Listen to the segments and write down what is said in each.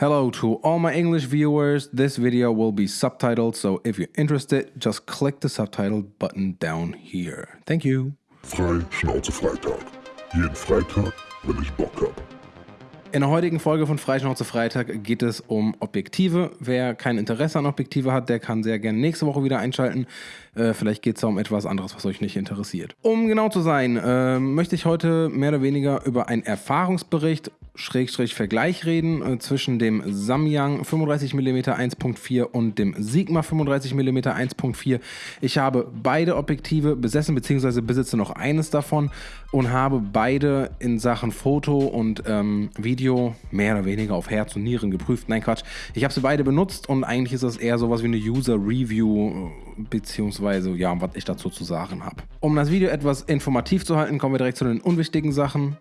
Hello to all my English viewers. This video will be subtitled, so if you're interested, just click the subtitle button down here. Thank you. Frei Schnauze Freitag. Jeden Freitag, wenn ich Bock hab. In der heutigen Folge von Freischnauze Freitag geht es um Objektive. Wer kein Interesse an Objektive hat, der kann sehr gerne nächste Woche wieder einschalten. Äh, vielleicht geht es um etwas anderes, was euch nicht interessiert. Um genau zu sein, äh, möchte ich heute mehr oder weniger über einen Erfahrungsbericht Schrägstrich Vergleich reden äh, zwischen dem Samyang 35mm 1.4 und dem Sigma 35mm 1.4. Ich habe beide Objektive besessen bzw. besitze noch eines davon und habe beide in Sachen Foto und ähm, Video mehr oder weniger auf Herz und Nieren geprüft. Nein, Quatsch. Ich habe sie beide benutzt und eigentlich ist das eher sowas wie eine User Review äh, beziehungsweise ja, was ich dazu zu sagen habe. Um das Video etwas informativ zu halten, kommen wir direkt zu den unwichtigen Sachen.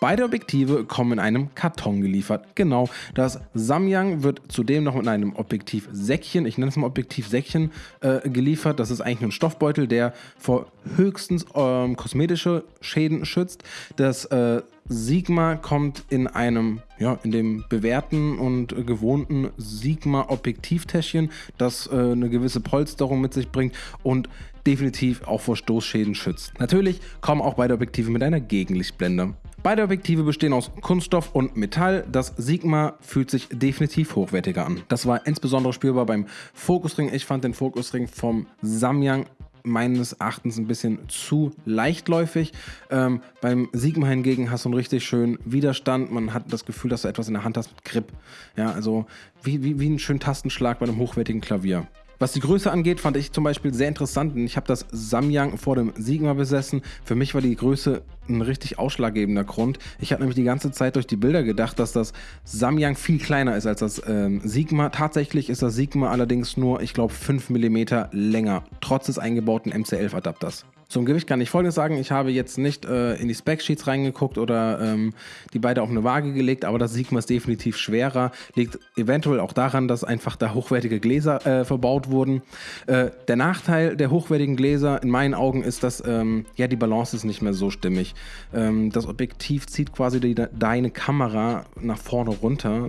Beide Objektive kommen in einem Karton geliefert. Genau, das Samyang wird zudem noch mit einem Objektivsäckchen, ich nenne es mal Objektivsäckchen, äh, geliefert. Das ist eigentlich ein Stoffbeutel, der vor höchstens ähm, kosmetische Schäden schützt. Das äh, Sigma kommt in einem, ja, in dem bewährten und gewohnten Sigma Objektivtäschchen, das äh, eine gewisse Polsterung mit sich bringt und definitiv auch vor Stoßschäden schützt. Natürlich kommen auch beide Objektive mit einer Gegenlichtblende. Beide Objektive bestehen aus Kunststoff und Metall. Das Sigma fühlt sich definitiv hochwertiger an. Das war insbesondere spürbar beim Fokusring. Ich fand den Fokusring vom Samyang meines Erachtens ein bisschen zu leichtläufig. Ähm, beim Sigma hingegen hast du einen richtig schönen Widerstand. Man hat das Gefühl, dass du etwas in der Hand hast mit Grip. Ja, also wie, wie, wie einen schönen Tastenschlag bei einem hochwertigen Klavier. Was die Größe angeht, fand ich zum Beispiel sehr interessant. Ich habe das Samyang vor dem Sigma besessen. Für mich war die Größe ein richtig ausschlaggebender Grund. Ich habe nämlich die ganze Zeit durch die Bilder gedacht, dass das Samyang viel kleiner ist als das ähm, Sigma. Tatsächlich ist das Sigma allerdings nur, ich glaube, 5 mm länger, trotz des eingebauten MC11-Adapters. Zum Gewicht kann ich folgendes sagen, ich habe jetzt nicht äh, in die Spec-Sheets reingeguckt oder ähm, die beide auf eine Waage gelegt, aber das Sigma ist definitiv schwerer, liegt eventuell auch daran, dass einfach da hochwertige Gläser äh, verbaut wurden. Äh, der Nachteil der hochwertigen Gläser in meinen Augen ist, dass ähm, ja, die Balance ist nicht mehr so stimmig. Ähm, das Objektiv zieht quasi die, deine Kamera nach vorne runter,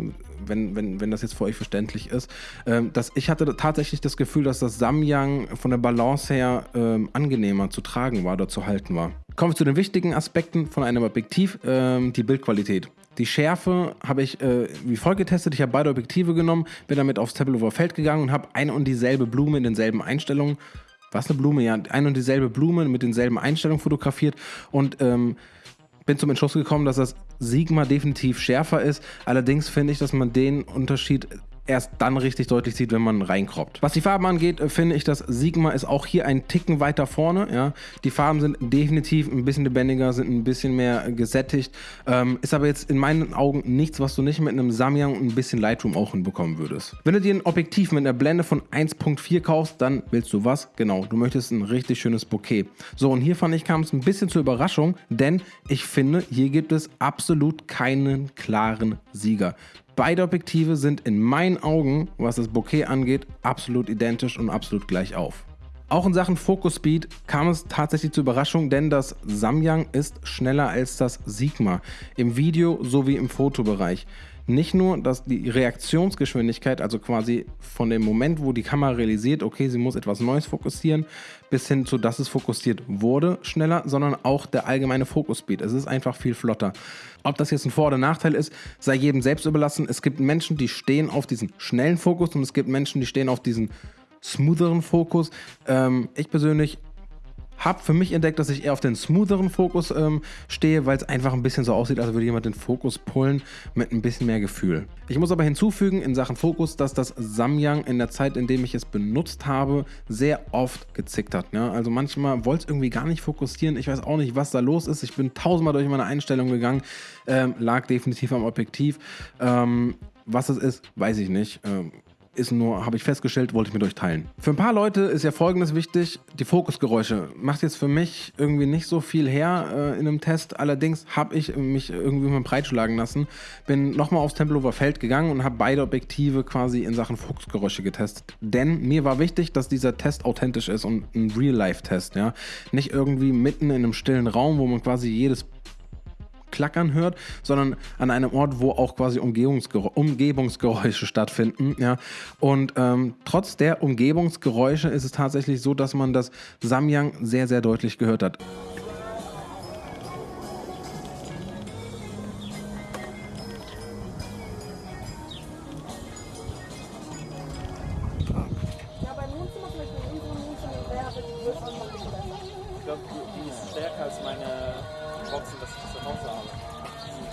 wenn, wenn, wenn das jetzt für euch verständlich ist. Ähm, dass ich hatte tatsächlich das Gefühl, dass das Samyang von der Balance her ähm, angenehmer zu tragen war oder zu halten war. Kommen wir zu den wichtigen Aspekten von einem Objektiv, ähm, die Bildqualität. Die Schärfe habe ich äh, wie folgt getestet. Ich habe beide Objektive genommen, bin damit aufs Tempelhofer Feld gegangen und habe eine und dieselbe Blume in denselben Einstellungen was eine Blume? Ja, eine und dieselbe Blume mit denselben Einstellungen fotografiert und ähm, bin zum Entschluss gekommen, dass das Sigma definitiv schärfer ist. Allerdings finde ich, dass man den Unterschied erst dann richtig deutlich sieht, wenn man reinkroppt. Was die Farben angeht, äh, finde ich, dass Sigma ist auch hier ein Ticken weiter vorne. Ja. Die Farben sind definitiv ein bisschen lebendiger, sind ein bisschen mehr gesättigt. Ähm, ist aber jetzt in meinen Augen nichts, was du nicht mit einem Samyang und ein bisschen Lightroom auch hinbekommen würdest. Wenn du dir ein Objektiv mit einer Blende von 1.4 kaufst, dann willst du was? Genau, du möchtest ein richtig schönes Bouquet. So, und hier fand ich, kam es ein bisschen zur Überraschung, denn ich finde, hier gibt es absolut keinen klaren Sieger. Beide Objektive sind in meinen Augen, was das Bokeh angeht, absolut identisch und absolut gleich auf. Auch in Sachen Focus Speed kam es tatsächlich zur Überraschung, denn das Samyang ist schneller als das Sigma im Video sowie im Fotobereich. Nicht nur, dass die Reaktionsgeschwindigkeit, also quasi von dem Moment, wo die Kamera realisiert, okay, sie muss etwas Neues fokussieren, bis hin zu, dass es fokussiert wurde, schneller, sondern auch der allgemeine Fokus-Speed. Es ist einfach viel flotter. Ob das jetzt ein Vor- oder Nachteil ist, sei jedem selbst überlassen. Es gibt Menschen, die stehen auf diesen schnellen Fokus und es gibt Menschen, die stehen auf diesen smootheren Fokus. Ähm, ich persönlich habe für mich entdeckt, dass ich eher auf den smootheren Fokus ähm, stehe, weil es einfach ein bisschen so aussieht, als würde jemand den Fokus pullen mit ein bisschen mehr Gefühl. Ich muss aber hinzufügen in Sachen Fokus, dass das Samyang in der Zeit, in dem ich es benutzt habe, sehr oft gezickt hat. Ja? Also manchmal wollte es irgendwie gar nicht fokussieren. Ich weiß auch nicht, was da los ist. Ich bin tausendmal durch meine Einstellung gegangen. Ähm, lag definitiv am Objektiv. Ähm, was es ist, weiß ich nicht. Ähm, ist nur, habe ich festgestellt, wollte ich mit euch teilen. Für ein paar Leute ist ja folgendes wichtig, die Fokusgeräusche. Macht jetzt für mich irgendwie nicht so viel her äh, in einem Test, allerdings habe ich mich irgendwie mal breitschlagen lassen, bin nochmal aufs Tempelhofer Feld gegangen und habe beide Objektive quasi in Sachen Fokusgeräusche getestet. Denn mir war wichtig, dass dieser Test authentisch ist und ein Real-Life-Test, ja. Nicht irgendwie mitten in einem stillen Raum, wo man quasi jedes klackern hört, sondern an einem Ort, wo auch quasi Umgebungsgeräusche, stattfinden. Ja. Und ähm, trotz der Umgebungsgeräusche ist es tatsächlich so, dass man das Samyang sehr, sehr deutlich gehört hat.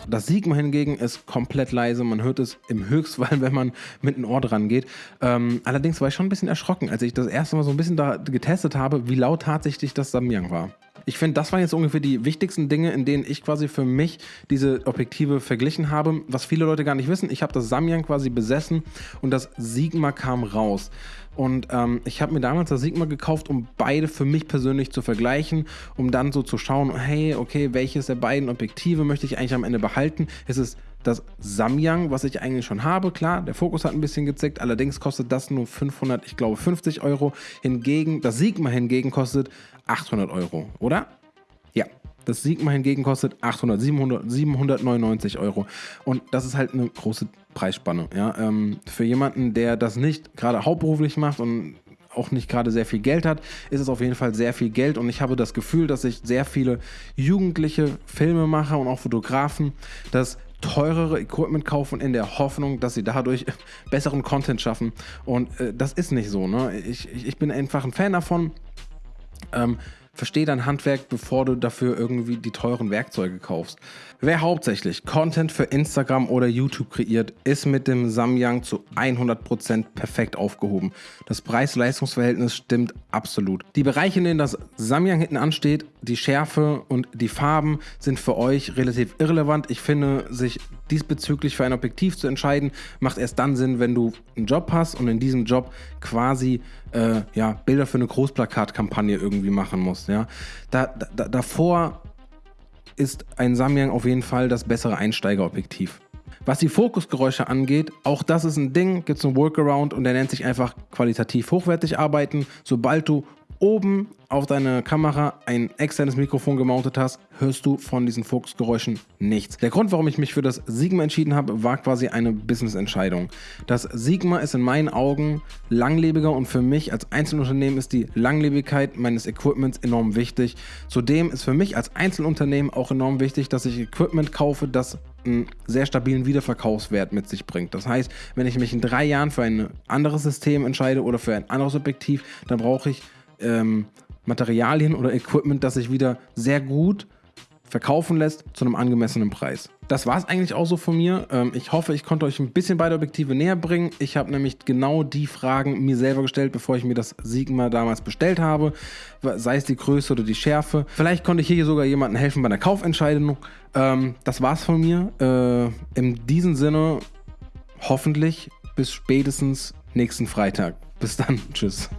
Das Sigma hingegen ist komplett leise. Man hört es im Höchstfall, wenn man mit einem Ohr dran geht. Ähm, allerdings war ich schon ein bisschen erschrocken, als ich das erste Mal so ein bisschen da getestet habe, wie laut tatsächlich das Samyang war. Ich finde, das waren jetzt ungefähr die wichtigsten Dinge, in denen ich quasi für mich diese Objektive verglichen habe. Was viele Leute gar nicht wissen, ich habe das Samyang quasi besessen und das Sigma kam raus. Und ähm, ich habe mir damals das Sigma gekauft, um beide für mich persönlich zu vergleichen, um dann so zu schauen, hey, okay, welches der beiden Objektive möchte ich eigentlich am Ende behalten? Ist es das Samyang, was ich eigentlich schon habe, klar, der Fokus hat ein bisschen gezickt, allerdings kostet das nur 500, ich glaube 50 Euro. Hingegen, das Sigma hingegen kostet 800 Euro, oder? Ja, das Sigma hingegen kostet 800, 700, 799 Euro. Und das ist halt eine große Preisspanne. Ja? Ähm, für jemanden, der das nicht gerade hauptberuflich macht und auch nicht gerade sehr viel Geld hat, ist es auf jeden Fall sehr viel Geld. Und ich habe das Gefühl, dass sich sehr viele jugendliche Filmemacher und auch Fotografen das teurere Equipment kaufen in der Hoffnung, dass sie dadurch besseren Content schaffen. Und äh, das ist nicht so. Ne? Ich, ich, ich bin einfach ein Fan davon. Ähm, versteh dein Handwerk, bevor du dafür irgendwie die teuren Werkzeuge kaufst. Wer hauptsächlich Content für Instagram oder YouTube kreiert, ist mit dem Samyang zu 100% perfekt aufgehoben. Das Preis-Leistungs-Verhältnis stimmt absolut. Die Bereiche, in denen das Samyang hinten ansteht, die Schärfe und die Farben sind für euch relativ irrelevant. Ich finde, sich diesbezüglich für ein Objektiv zu entscheiden, macht erst dann Sinn, wenn du einen Job hast und in diesem Job quasi äh, ja, Bilder für eine Großplakatkampagne irgendwie machen musst. Ja? Da, da, davor ist ein Samyang auf jeden Fall das bessere Einsteigerobjektiv. Was die Fokusgeräusche angeht, auch das ist ein Ding, gibt es einen Workaround und der nennt sich einfach qualitativ hochwertig arbeiten. Sobald du oben auf deine Kamera ein externes Mikrofon gemountet hast, hörst du von diesen Fokusgeräuschen nichts. Der Grund, warum ich mich für das Sigma entschieden habe, war quasi eine Business-Entscheidung. Das Sigma ist in meinen Augen langlebiger und für mich als Einzelunternehmen ist die Langlebigkeit meines Equipments enorm wichtig. Zudem ist für mich als Einzelunternehmen auch enorm wichtig, dass ich Equipment kaufe, das einen sehr stabilen Wiederverkaufswert mit sich bringt. Das heißt, wenn ich mich in drei Jahren für ein anderes System entscheide oder für ein anderes Objektiv, dann brauche ich ähm, Materialien oder Equipment, das sich wieder sehr gut verkaufen lässt zu einem angemessenen Preis. Das war es eigentlich auch so von mir. Ähm, ich hoffe, ich konnte euch ein bisschen beide Objektive näher bringen. Ich habe nämlich genau die Fragen mir selber gestellt, bevor ich mir das Sigma damals bestellt habe. Sei es die Größe oder die Schärfe. Vielleicht konnte ich hier sogar jemandem helfen bei einer Kaufentscheidung. Ähm, das war's von mir. Äh, in diesem Sinne, hoffentlich bis spätestens nächsten Freitag. Bis dann. Tschüss.